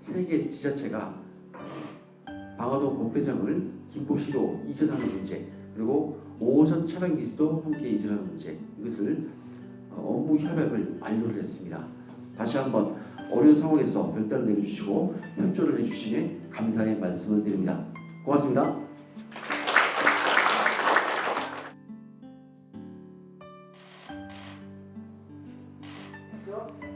세개 지자체가 방화동 공배장을 김포시로 이전하는 문제 그리고 오호선 차량 기지도 함께 이전하는 문제 이것을 어, 업무 협약을 완료를 했습니다. 다시 한번 어려운 상황에서 별단을 내려주시고 협조를 해주시에 감사의 말씀을 드립니다. 고맙습니다. Go.